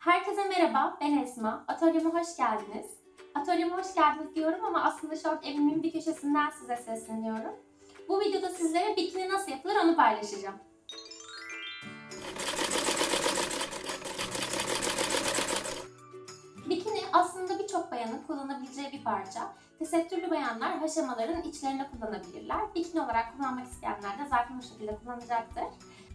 Herkese merhaba, ben Esma. Atölyeme hoş geldiniz. Atölyeme hoş geldiniz diyorum ama aslında şu an evimin bir köşesinden size sesleniyorum. Bu videoda sizlere bikini nasıl yapılır onu paylaşacağım. Bikini aslında birçok bayanın kullanabileceği bir parça. Tesettürlü bayanlar haşamaların içlerine kullanabilirler. Bikini olarak kullanmak isteyenler de zaten bu şekilde kullanacaktır.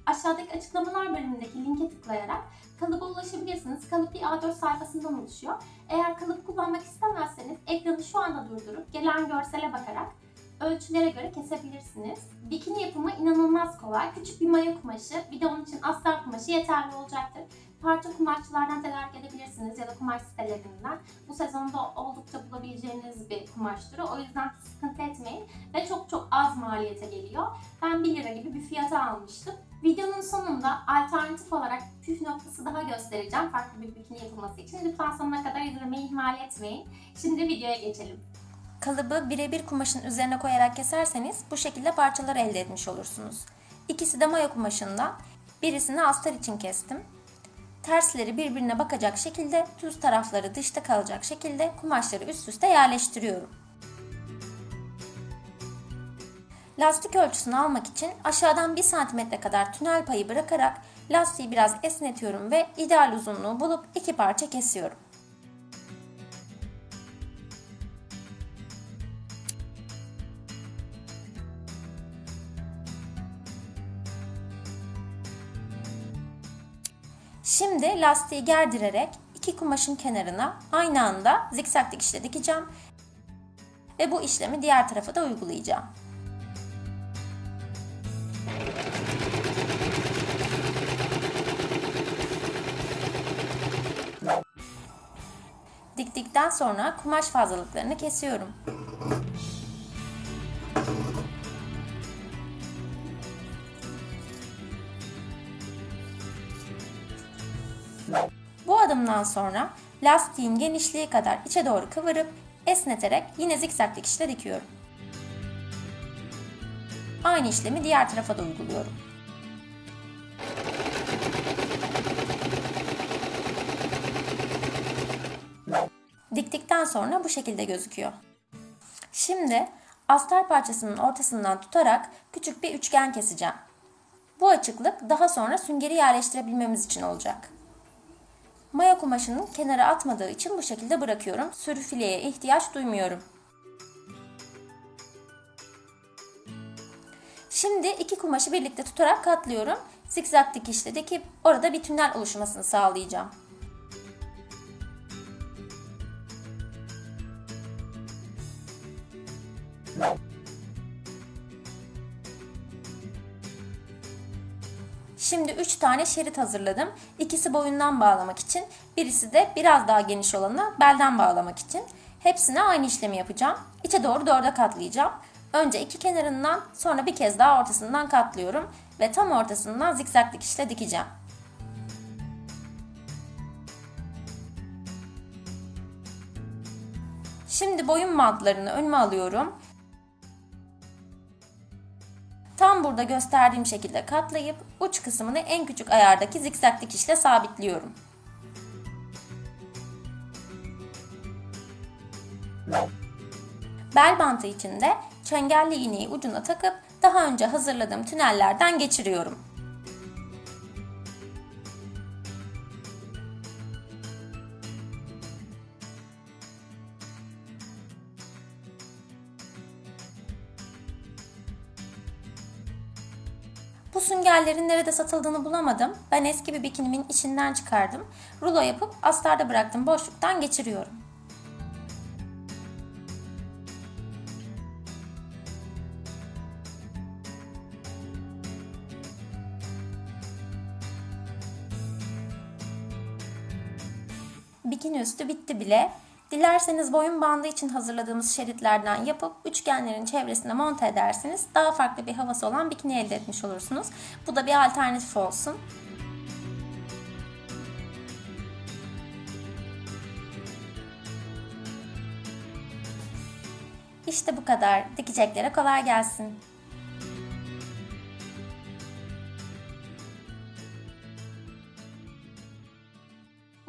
Aşağıdaki açıklamalar bölümündeki linke tıklayarak kalıba ulaşabilirsiniz. Kalıp bir A4 sayfasından oluşuyor. Eğer kalıp kullanmak istemezseniz ekranı şu anda durdurup gelen görsele bakarak ölçülere göre kesebilirsiniz. Bikini yapımı inanılmaz kolay. Küçük bir maya kumaşı, bir de onun için astar kumaşı yeterli olacaktır. Parça kumaşçılardan tedarik edebilirsiniz ya da kumaş sitelerinden. Bu sezonda oldukça bulabileceğiniz bir kumaş türü. O yüzden sıkıntı etmeyin ve çok çok az maliyete geliyor. Ben 1 lira gibi bir fiyata almıştım. Videonun sonunda alternatif olarak püf noktası daha göstereceğim farklı bir bikini yapılması için. Lütfen sonuna kadar izlemeyi ihmal etmeyin. Şimdi videoya geçelim. Kalıbı birebir kumaşın üzerine koyarak keserseniz bu şekilde parçalar elde etmiş olursunuz. İkisi de maya kumaşından. Birisini astar için kestim. Tersleri birbirine bakacak şekilde düz tarafları dışta kalacak şekilde kumaşları üst üste yerleştiriyorum. Lastik ölçüsünü almak için aşağıdan 1 cm kadar tünel payı bırakarak lastiği biraz esnetiyorum ve ideal uzunluğu bulup iki parça kesiyorum. Şimdi lastiği gerdirerek iki kumaşın kenarına aynı anda zikzak dikişle dikeceğim ve bu işlemi diğer tarafa da uygulayacağım. Diktikten sonra kumaş fazlalıklarını kesiyorum. Bu adımdan sonra lastiğin genişliği kadar içe doğru kıvırıp esneterek yine zikzak dikişle dikiyorum. Aynı işlemi diğer tarafa da uyguluyorum. Diktikten sonra bu şekilde gözüküyor. Şimdi astar parçasının ortasından tutarak küçük bir üçgen keseceğim. Bu açıklık daha sonra süngeri yerleştirebilmemiz için olacak. Maya kumaşının kenara atmadığı için bu şekilde bırakıyorum. Sürfileye ihtiyaç duymuyorum. Şimdi iki kumaşı birlikte tutarak katlıyorum. Zikzak dikişle dikip orada bir tünel oluşmasını sağlayacağım. Şimdi 3 tane şerit hazırladım. İkisi boyundan bağlamak için, birisi de biraz daha geniş olanı belden bağlamak için. Hepsine aynı işlemi yapacağım. İçe doğru dörde katlayacağım. Önce iki kenarından sonra bir kez daha ortasından katlıyorum ve tam ortasından zikzak dikişle dikeceğim. Şimdi boyun bantlarını önüme alıyorum. Tam burada gösterdiğim şekilde katlayıp uç kısmını en küçük ayardaki zikzak dikişle sabitliyorum. Bel bantı için de çengelli iğneyi ucuna takıp daha önce hazırladığım tünellerden geçiriyorum. Bu süngerlerin nerede satıldığını bulamadım. Ben eski bir bikinimin içinden çıkardım. Rulo yapıp astarda bıraktım boşluktan geçiriyorum. Bikini üstü bitti bile. Dilerseniz boyun bandı için hazırladığımız şeritlerden yapıp üçgenlerin çevresine monte ederseniz daha farklı bir havası olan bikini elde etmiş olursunuz. Bu da bir alternatif olsun. İşte bu kadar. Dikeceklere kolay gelsin.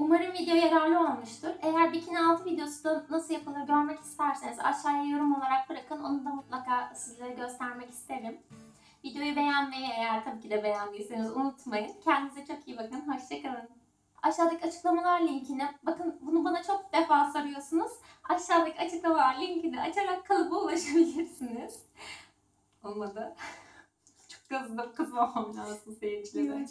Umarım video yararlı olmuştur. Eğer bikini altı videosu da nasıl yapılır görmek isterseniz aşağıya yorum olarak bırakın. Onu da mutlaka sizlere göstermek isterim. Videoyu beğenmeyi eğer tabii ki de beğendiyseniz unutmayın. Kendinize çok iyi bakın. Hoşçakalın. Aşağıdaki açıklamalar linkine, bakın bunu bana çok defa soruyorsunuz. Aşağıdaki açıklamalar linkini açarak kalıba ulaşabilirsiniz. Olmadı. çok kızdım, kızmamam lazım seyircilere.